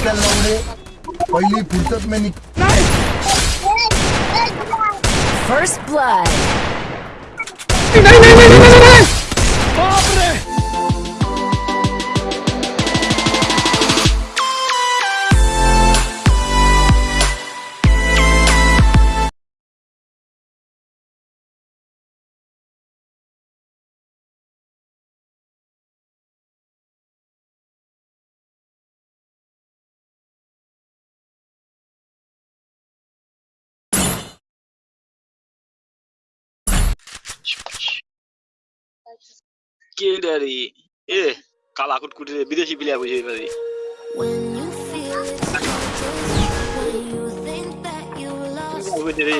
निकल रहा हूँ पहली फुर्सत में निकल फर्स्ट ब्लड नहीं नहीं কে ডারি এ কালা কুটকুটি বিদেশি প্লেয়ার বুঝে পারি রে।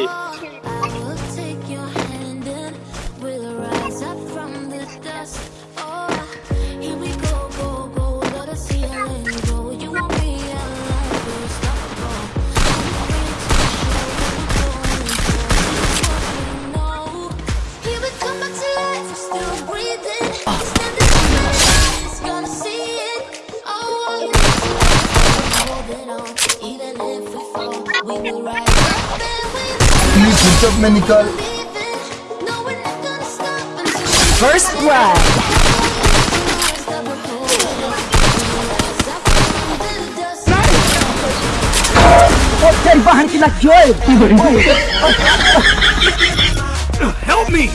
Use the jump manical. First blood. Help me!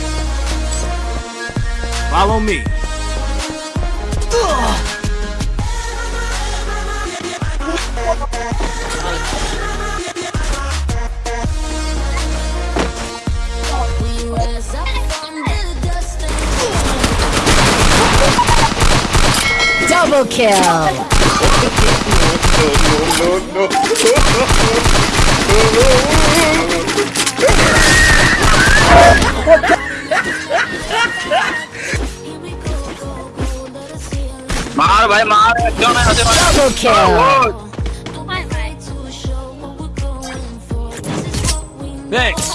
Follow me. Double kill! no, no, no, मार भाई मार क्यों नहीं kill! Thanks.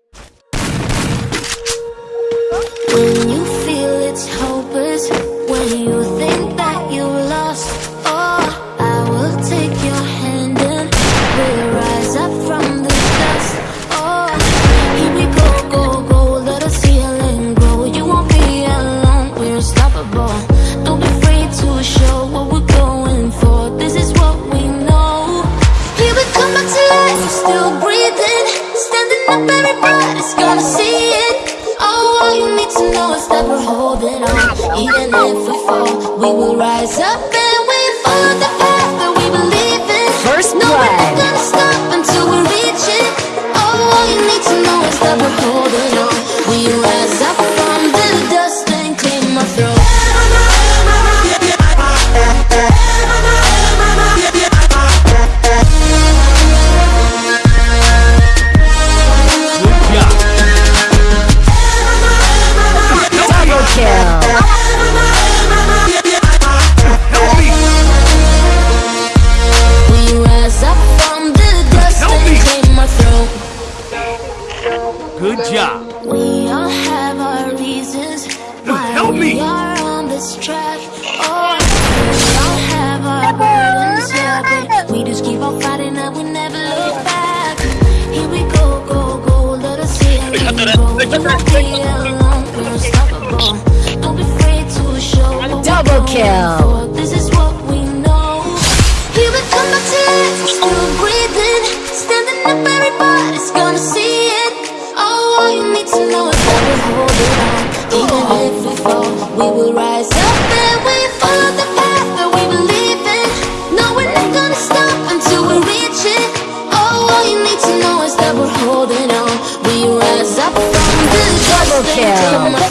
rise up. hold it on Even if we fall, we will rise up and we follow the path that we believe in. No, we're not gonna stop until we reach it. Oh, all you need to know is that we're holding on. We rise up from the dust and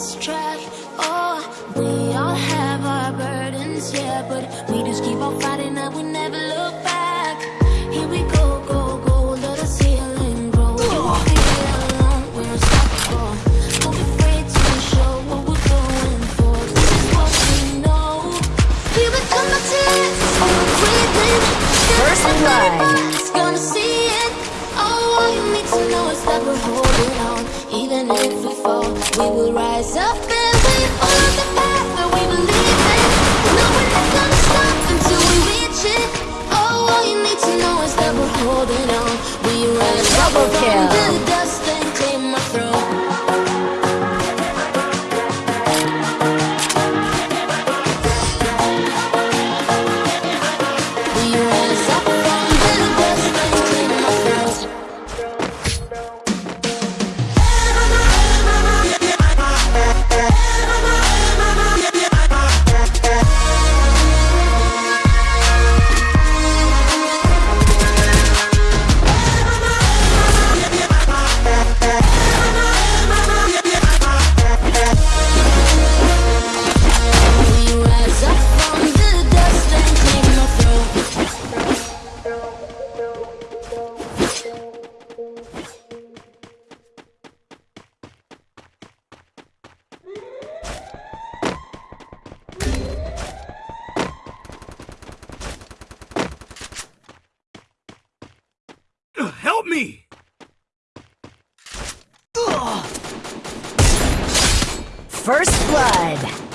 this track. Oh, we all have our burdens, yeah, but we just keep on fighting and we never look back. Here we go, go, go, let us grow. We won't be alone, we're unstoppable. Don't be afraid to show what we're going for. This is what we know. Here we come, my tears, breathing. First blood. First blood.